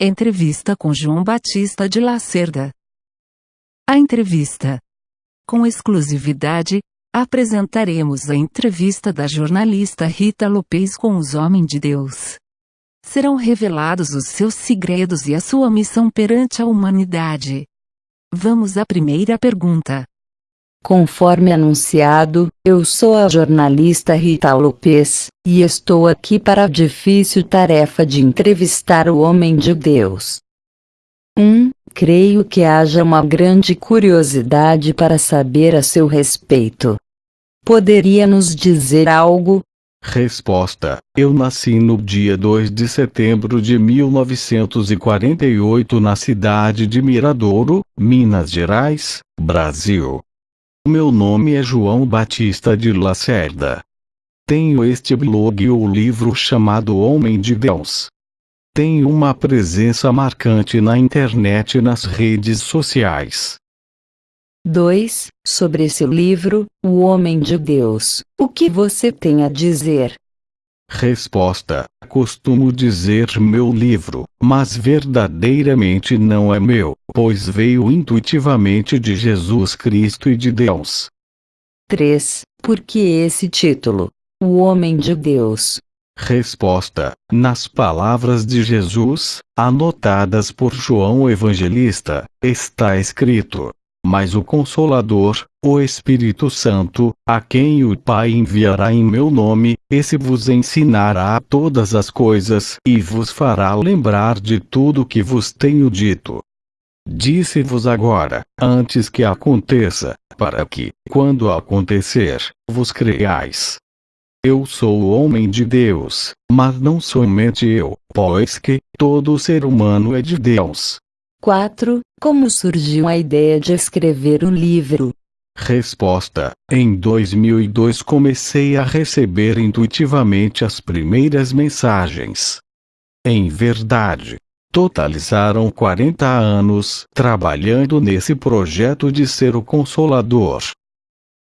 Entrevista com João Batista de Lacerda. A entrevista. Com exclusividade, apresentaremos a entrevista da jornalista Rita Lopes com os homens de Deus. Serão revelados os seus segredos e a sua missão perante a humanidade. Vamos à primeira pergunta. Conforme anunciado, eu sou a jornalista Rita Lopes, e estou aqui para a difícil tarefa de entrevistar o homem de Deus. 1. Um, creio que haja uma grande curiosidade para saber a seu respeito. Poderia nos dizer algo? Resposta: Eu nasci no dia 2 de setembro de 1948 na cidade de Miradouro, Minas Gerais, Brasil. Meu nome é João Batista de Lacerda. Tenho este blog e o livro chamado Homem de Deus. Tenho uma presença marcante na internet e nas redes sociais. 2. Sobre esse livro, O Homem de Deus, o que você tem a dizer? Resposta: Costumo dizer meu livro, mas verdadeiramente não é meu, pois veio intuitivamente de Jesus Cristo e de Deus. 3. Por que esse título? O Homem de Deus. Resposta: Nas palavras de Jesus, anotadas por João Evangelista, está escrito: mas o Consolador, o Espírito Santo, a quem o Pai enviará em meu nome, esse vos ensinará todas as coisas e vos fará lembrar de tudo que vos tenho dito. Disse-vos agora, antes que aconteça, para que, quando acontecer, vos creiais. Eu sou o homem de Deus, mas não somente eu, pois que todo ser humano é de Deus. 4. Como surgiu a ideia de escrever um livro? Resposta: Em 2002 comecei a receber intuitivamente as primeiras mensagens. Em verdade, totalizaram 40 anos trabalhando nesse projeto de ser o consolador.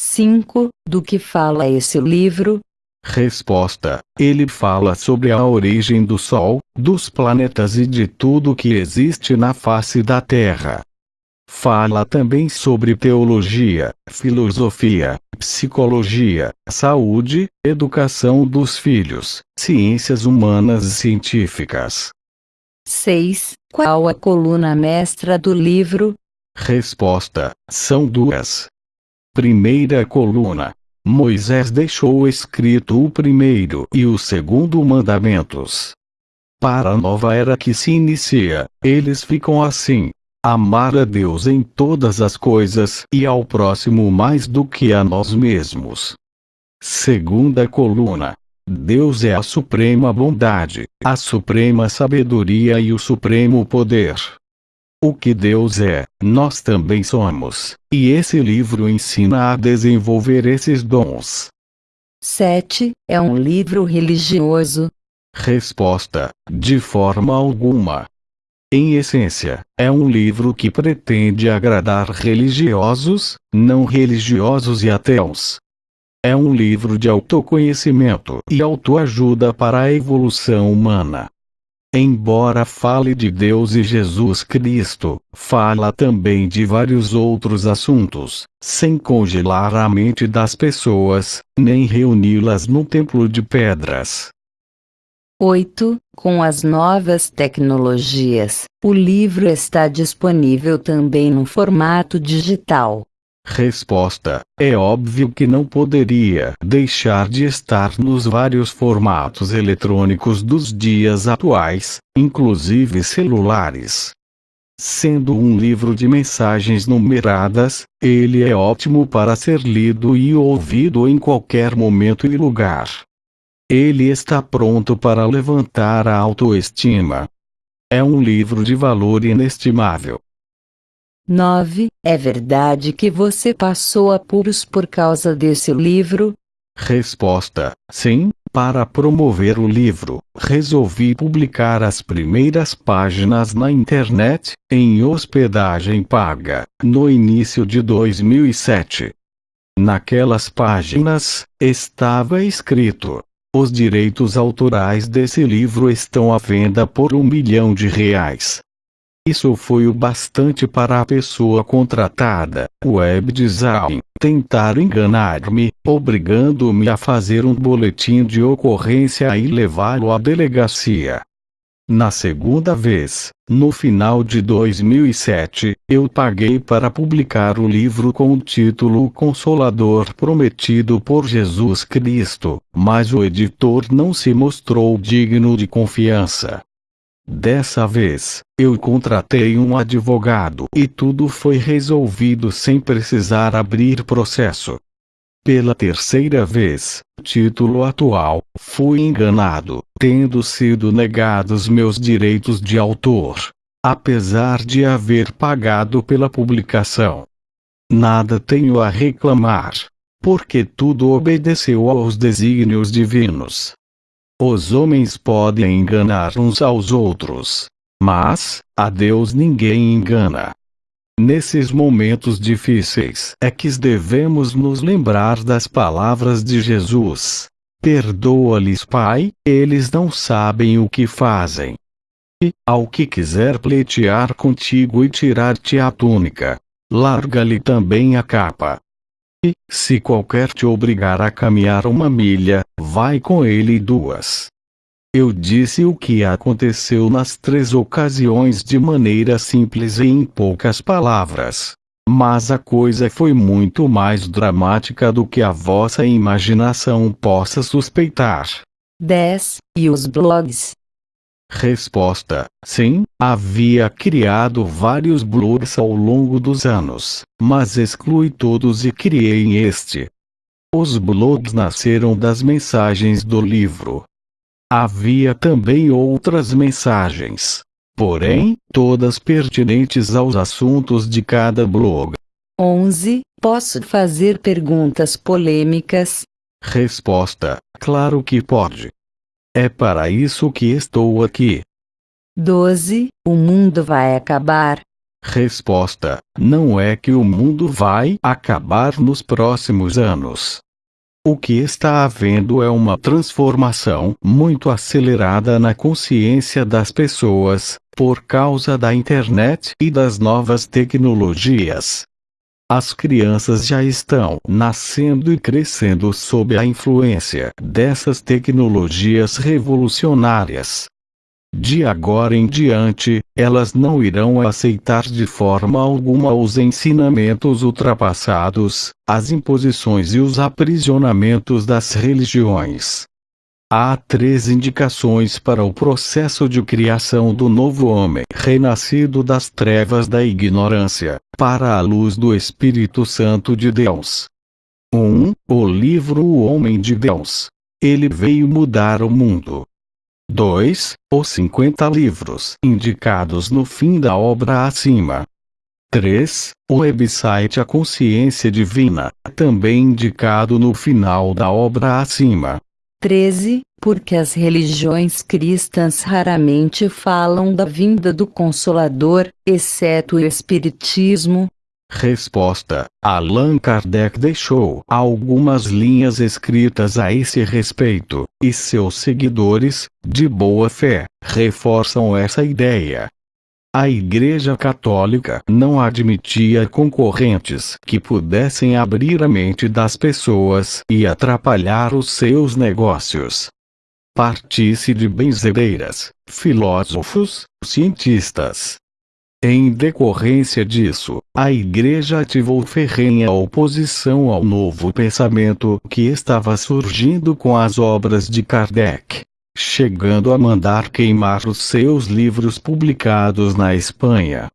5. Do que fala esse livro? Resposta: Ele fala sobre a origem do Sol, dos planetas e de tudo que existe na face da Terra. Fala também sobre teologia, filosofia, psicologia, saúde, educação dos filhos, ciências humanas e científicas. 6. Qual a coluna mestra do livro? Resposta: São duas. Primeira coluna: Moisés deixou escrito o primeiro e o segundo mandamentos. Para a nova era que se inicia, eles ficam assim: amar a Deus em todas as coisas e ao próximo mais do que a nós mesmos. Segunda coluna: Deus é a suprema bondade, a suprema sabedoria e o supremo poder. O que Deus é, nós também somos, e esse livro ensina a desenvolver esses dons. 7. É um livro religioso? Resposta: De forma alguma. Em essência, é um livro que pretende agradar religiosos, não religiosos e ateus. É um livro de autoconhecimento e autoajuda para a evolução humana. Embora fale de Deus e Jesus Cristo, fala também de vários outros assuntos, sem congelar a mente das pessoas, nem reuni-las no templo de pedras. 8. Com as novas tecnologias, o livro está disponível também no formato digital. Resposta: É óbvio que não poderia deixar de estar nos vários formatos eletrônicos dos dias atuais, inclusive celulares. Sendo um livro de mensagens numeradas, ele é ótimo para ser lido e ouvido em qualquer momento e lugar. Ele está pronto para levantar a autoestima. É um livro de valor inestimável. 9. É verdade que você passou apuros por causa desse livro? Resposta: Sim, para promover o livro, resolvi publicar as primeiras páginas na internet, em hospedagem paga, no início de 2007. Naquelas páginas, estava escrito: Os direitos autorais desse livro estão à venda por um milhão de reais. Isso foi o bastante para a pessoa contratada, web design, tentar enganar-me, obrigando-me a fazer um boletim de ocorrência e levá-lo à delegacia. Na segunda vez, no final de 2007, eu paguei para publicar o livro com o título Consolador Prometido por Jesus Cristo, mas o editor não se mostrou digno de confiança. Dessa vez, eu contratei um advogado e tudo foi resolvido sem precisar abrir processo. Pela terceira vez, título atual, fui enganado, tendo sido negados meus direitos de autor, apesar de haver pagado pela publicação. Nada tenho a reclamar, porque tudo obedeceu aos desígnios divinos. Os homens podem enganar uns aos outros. Mas, a Deus ninguém engana. Nesses momentos difíceis é que devemos nos lembrar das palavras de Jesus. Perdoa-lhes, Pai, eles não sabem o que fazem. E, ao que quiser pleitear contigo e tirar-te a túnica, larga-lhe também a capa. E, se qualquer te obrigar a caminhar uma milha, vai com ele duas. Eu disse o que aconteceu nas três ocasiões de maneira simples e em poucas palavras. Mas a coisa foi muito mais dramática do que a vossa imaginação possa suspeitar. 10. E os blogs? Resposta: Sim, havia criado vários blogs ao longo dos anos, mas excluí todos e criei este. Os blogs nasceram das mensagens do livro. Havia também outras mensagens, porém, todas pertinentes aos assuntos de cada blog. 11. Posso fazer perguntas polêmicas? Resposta: Claro que pode. É para isso que estou aqui. 12. O mundo vai acabar. Resposta: Não é que o mundo vai acabar nos próximos anos. O que está havendo é uma transformação muito acelerada na consciência das pessoas, por causa da internet e das novas tecnologias. As crianças já estão nascendo e crescendo sob a influência dessas tecnologias revolucionárias. De agora em diante, elas não irão aceitar de forma alguma os ensinamentos ultrapassados, as imposições e os aprisionamentos das religiões. Há três indicações para o processo de criação do novo homem renascido das trevas da ignorância, para a luz do Espírito Santo de Deus. 1. Um, o livro O Homem de Deus. Ele veio mudar o mundo. 2. Os 50 livros indicados no fim da obra acima. 3. O website A Consciência Divina, também indicado no final da obra acima. 13. Porque as religiões cristãs raramente falam da vinda do Consolador, exceto o Espiritismo. Resposta: Allan Kardec deixou algumas linhas escritas a esse respeito, e seus seguidores, de boa fé, reforçam essa ideia. A Igreja Católica não admitia concorrentes que pudessem abrir a mente das pessoas e atrapalhar os seus negócios. Partisse de benzedeiras, filósofos, cientistas. Em decorrência disso, a Igreja ativou ferrenha oposição ao novo pensamento que estava surgindo com as obras de Kardec chegando a mandar queimar os seus livros publicados na Espanha.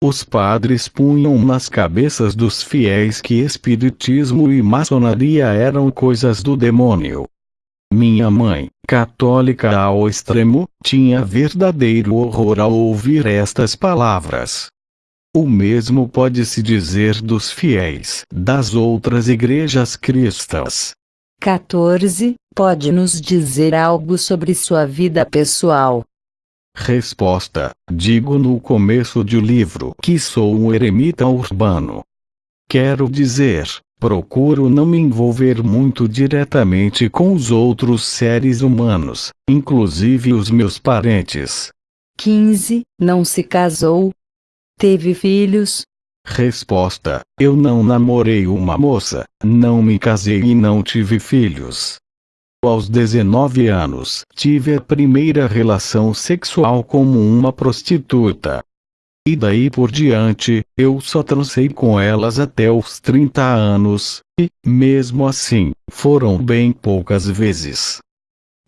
Os padres punham nas cabeças dos fiéis que espiritismo e maçonaria eram coisas do demônio. Minha mãe, católica ao extremo, tinha verdadeiro horror ao ouvir estas palavras. O mesmo pode-se dizer dos fiéis das outras igrejas cristãs. 14. Pode nos dizer algo sobre sua vida pessoal? Resposta: Digo no começo do livro que sou um eremita urbano. Quero dizer, Procuro não me envolver muito diretamente com os outros seres humanos, inclusive os meus parentes. 15. Não se casou? Teve filhos? Resposta: Eu não namorei uma moça, não me casei e não tive filhos. Aos 19 anos, tive a primeira relação sexual como uma prostituta. E daí por diante, eu só transei com elas até os 30 anos, e, mesmo assim, foram bem poucas vezes.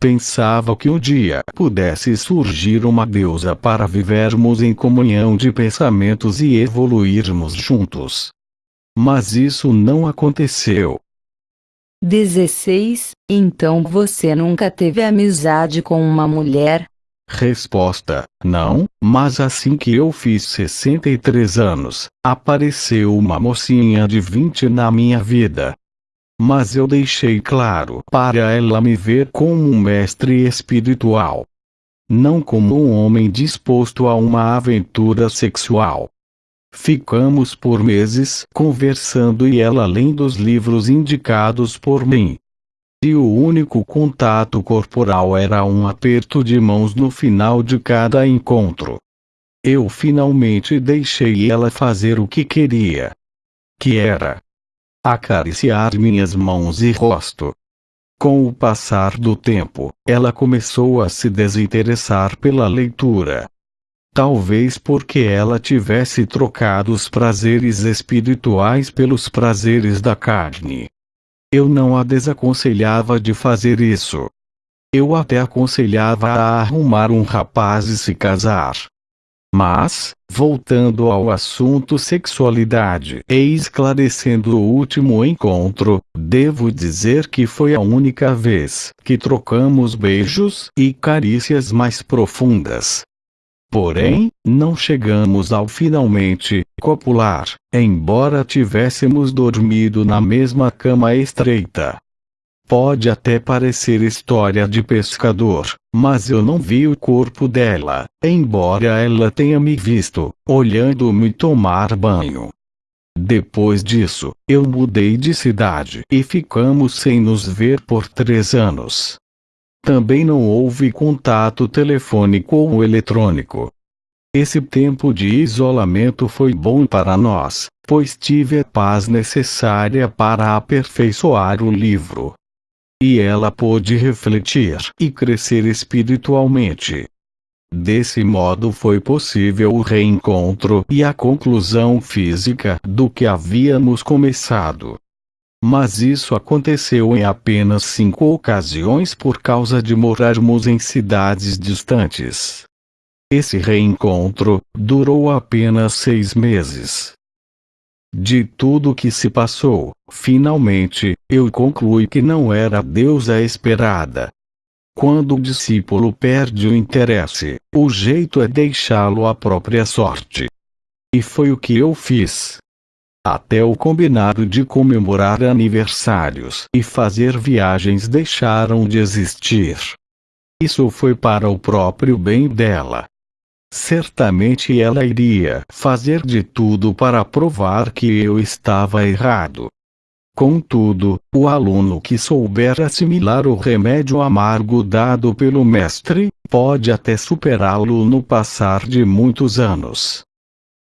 Pensava que um dia pudesse surgir uma deusa para vivermos em comunhão de pensamentos e evoluirmos juntos. Mas isso não aconteceu. 16. Então você nunca teve amizade com uma mulher? Resposta: Não, mas assim que eu fiz 63 anos, apareceu uma mocinha de 20 na minha vida. Mas eu deixei claro para ela me ver como um mestre espiritual. Não como um homem disposto a uma aventura sexual. Ficamos por meses conversando e ela lendo os livros indicados por mim e o único contato corporal era um aperto de mãos no final de cada encontro. Eu finalmente deixei ela fazer o que queria. Que era acariciar minhas mãos e rosto. Com o passar do tempo, ela começou a se desinteressar pela leitura. Talvez porque ela tivesse trocado os prazeres espirituais pelos prazeres da carne. Eu não a desaconselhava de fazer isso. Eu até aconselhava a arrumar um rapaz e se casar. Mas, voltando ao assunto sexualidade e esclarecendo o último encontro, devo dizer que foi a única vez que trocamos beijos e carícias mais profundas. Porém, não chegamos ao finalmente copular, embora tivéssemos dormido na mesma cama estreita. Pode até parecer história de pescador, mas eu não vi o corpo dela, embora ela tenha me visto, olhando-me tomar banho. Depois disso, eu mudei de cidade e ficamos sem nos ver por três anos. Também não houve contato telefônico ou eletrônico. Esse tempo de isolamento foi bom para nós, pois tive a paz necessária para aperfeiçoar o livro. E ela pôde refletir e crescer espiritualmente. Desse modo foi possível o reencontro e a conclusão física do que havíamos começado. Mas isso aconteceu em apenas cinco ocasiões por causa de morarmos em cidades distantes. Esse reencontro durou apenas seis meses. De tudo que se passou, finalmente, eu concluí que não era a esperada. Quando o discípulo perde o interesse, o jeito é deixá-lo à própria sorte. E foi o que eu fiz. Até o combinado de comemorar aniversários e fazer viagens deixaram de existir. Isso foi para o próprio bem dela. Certamente ela iria fazer de tudo para provar que eu estava errado. Contudo, o aluno que souber assimilar o remédio amargo dado pelo mestre, pode até superá-lo no passar de muitos anos.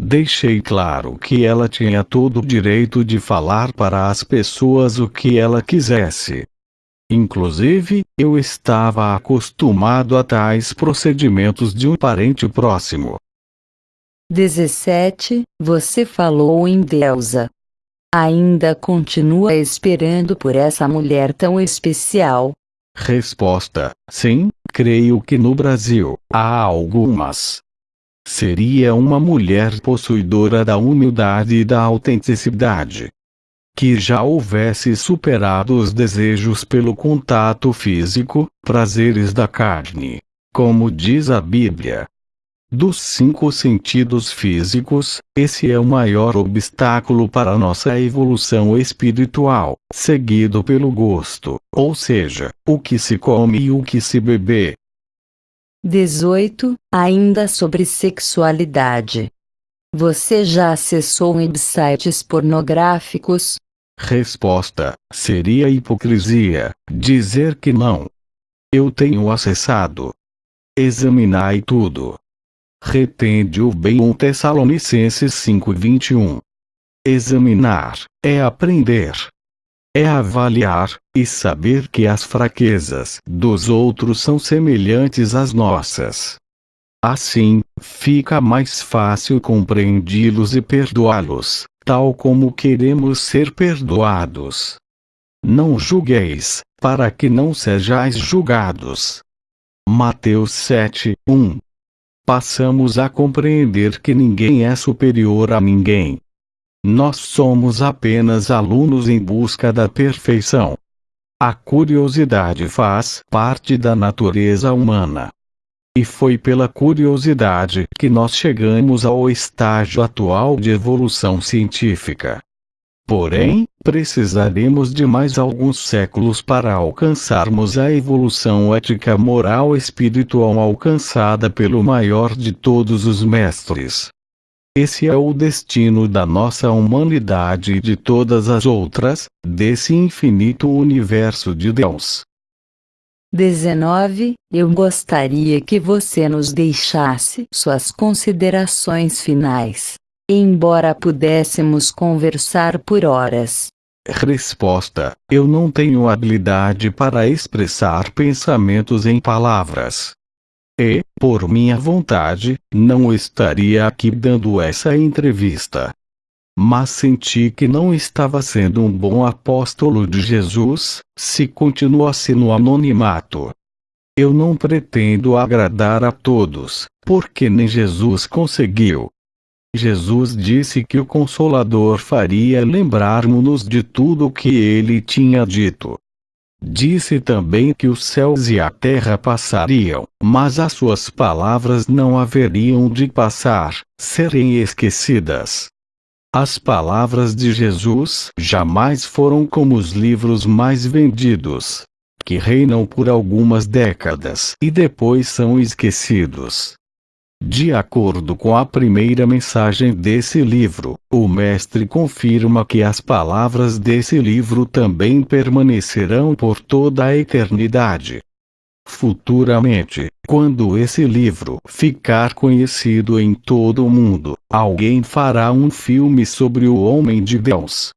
Deixei claro que ela tinha todo o direito de falar para as pessoas o que ela quisesse. Inclusive, eu estava acostumado a tais procedimentos de um parente próximo. 17. Você falou em deusa. Ainda continua esperando por essa mulher tão especial? Resposta: Sim, creio que no Brasil há algumas seria uma mulher possuidora da humildade e da autenticidade. Que já houvesse superado os desejos pelo contato físico, prazeres da carne. Como diz a Bíblia. Dos cinco sentidos físicos, esse é o maior obstáculo para nossa evolução espiritual, seguido pelo gosto, ou seja, o que se come e o que se bebe, 18. Ainda sobre sexualidade. Você já acessou websites pornográficos? Resposta: seria hipocrisia dizer que não. Eu tenho acessado. Examinai tudo. Retende o bem 1 Tessalonicenses 5:21. Examinar é aprender. É avaliar e saber que as fraquezas dos outros são semelhantes às nossas. Assim, fica mais fácil compreendi-los e perdoá-los, tal como queremos ser perdoados. Não julgueis, para que não sejais julgados. Mateus 7, 1 Passamos a compreender que ninguém é superior a ninguém. Nós somos apenas alunos em busca da perfeição. A curiosidade faz parte da natureza humana. E foi pela curiosidade que nós chegamos ao estágio atual de evolução científica. Porém, precisaremos de mais alguns séculos para alcançarmos a evolução ética moral espiritual alcançada pelo maior de todos os mestres. Esse é o destino da nossa humanidade e de todas as outras, desse infinito universo de Deus. 19. Eu gostaria que você nos deixasse suas considerações finais. Embora pudéssemos conversar por horas. Resposta: Eu não tenho habilidade para expressar pensamentos em palavras. E, por minha vontade, não estaria aqui dando essa entrevista mas senti que não estava sendo um bom apóstolo de Jesus, se continuasse no anonimato. Eu não pretendo agradar a todos, porque nem Jesus conseguiu. Jesus disse que o Consolador faria lembrar-nos de tudo o que ele tinha dito. Disse também que os céus e a terra passariam, mas as suas palavras não haveriam de passar, serem esquecidas. As palavras de Jesus jamais foram como os livros mais vendidos, que reinam por algumas décadas e depois são esquecidos. De acordo com a primeira mensagem desse livro, o Mestre confirma que as palavras desse livro também permanecerão por toda a eternidade. Futuramente, quando esse livro ficar conhecido em todo o mundo, alguém fará um filme sobre o homem de Deus.